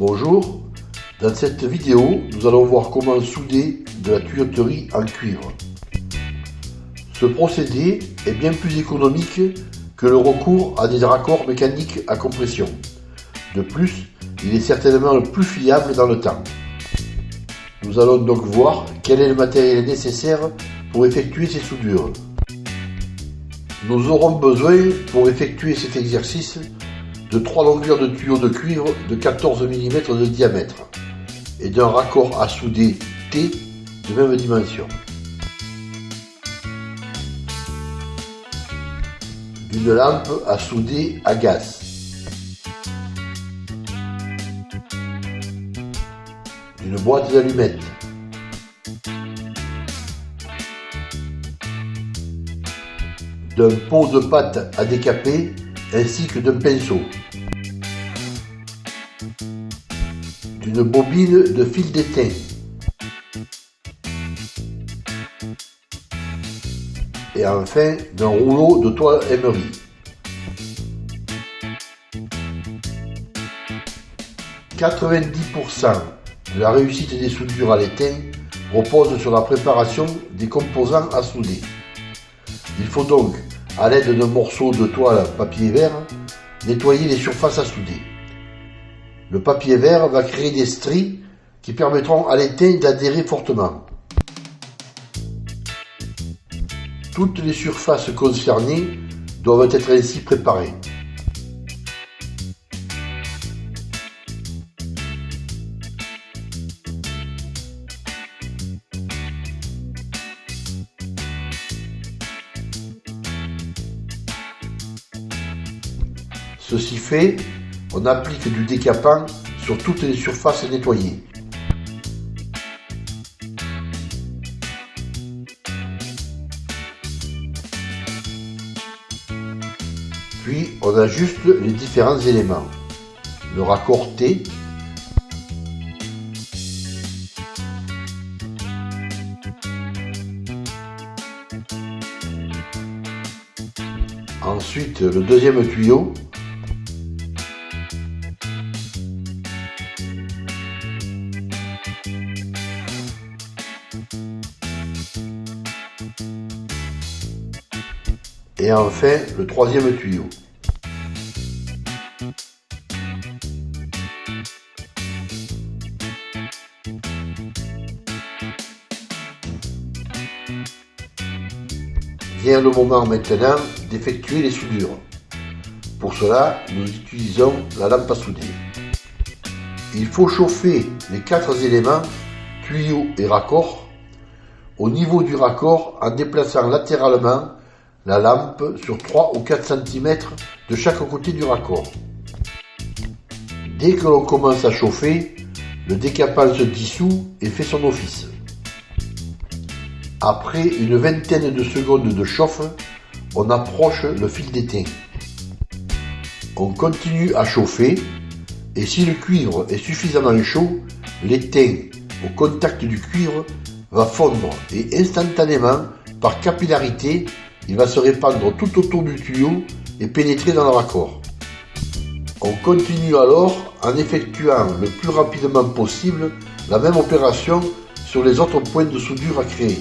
Bonjour, dans cette vidéo, nous allons voir comment souder de la tuyauterie en cuivre. Ce procédé est bien plus économique que le recours à des raccords mécaniques à compression. De plus, il est certainement le plus fiable dans le temps. Nous allons donc voir quel est le matériel nécessaire pour effectuer ces soudures. Nous aurons besoin, pour effectuer cet exercice, de trois longueurs de tuyaux de cuivre de 14 mm de diamètre et d'un raccord à souder T de même dimension. D'une lampe à souder à gaz. D'une boîte d'allumettes. D'un pot de pâte à décaper ainsi que d'un pinceau. D'une bobine de fil d'étain. Et enfin d'un rouleau de toile émerie. « 90% de la réussite des soudures à l'étain repose sur la préparation des composants à souder. Il faut donc à l'aide d'un morceau de toile papier vert, nettoyer les surfaces à souder. Le papier vert va créer des stries qui permettront à l'étain d'adhérer fortement. Toutes les surfaces concernées doivent être ainsi préparées. Ceci fait, on applique du décapant sur toutes les surfaces nettoyées. Puis on ajuste les différents éléments. Le raccord T, Ensuite, le deuxième tuyau Et enfin, le troisième tuyau. Vient le moment maintenant d'effectuer les soudures. Pour cela, nous utilisons la lampe à souder. Il faut chauffer les quatre éléments, tuyaux et raccords, au niveau du raccord en déplaçant latéralement la lampe sur 3 ou 4 cm de chaque côté du raccord. Dès que l'on commence à chauffer, le décapant se dissout et fait son office. Après une vingtaine de secondes de chauffe, on approche le fil d'étain. On continue à chauffer et si le cuivre est suffisamment chaud, l'étain au contact du cuivre va fondre et instantanément, par capillarité, il va se répandre tout autour du tuyau et pénétrer dans le raccord. On continue alors en effectuant le plus rapidement possible la même opération sur les autres points de soudure à créer.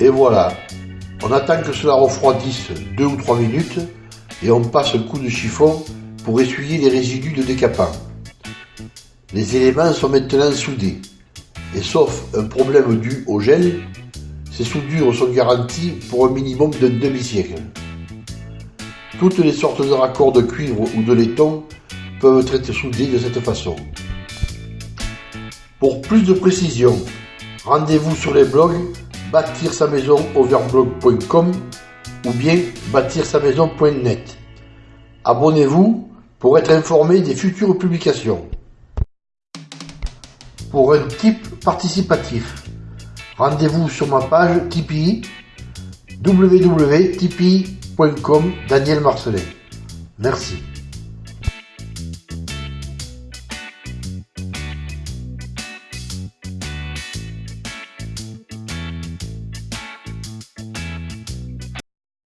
Et voilà, on attend que cela refroidisse 2 ou 3 minutes et on passe le coup de chiffon pour essuyer les résidus de décapant. Les éléments sont maintenant soudés et sauf un problème dû au gel, ces soudures sont garanties pour un minimum d'un demi-siècle. Toutes les sortes de raccords de cuivre ou de laiton peuvent être soudés de cette façon. Pour plus de précision, rendez-vous sur les blogs bâtir sa maison overblog.com ou bien bâtir sa maison.net. Abonnez-vous pour être informé des futures publications. Pour un type participatif, rendez-vous sur ma page Tipeee www.tipeee.com Daniel Marcelin. Merci.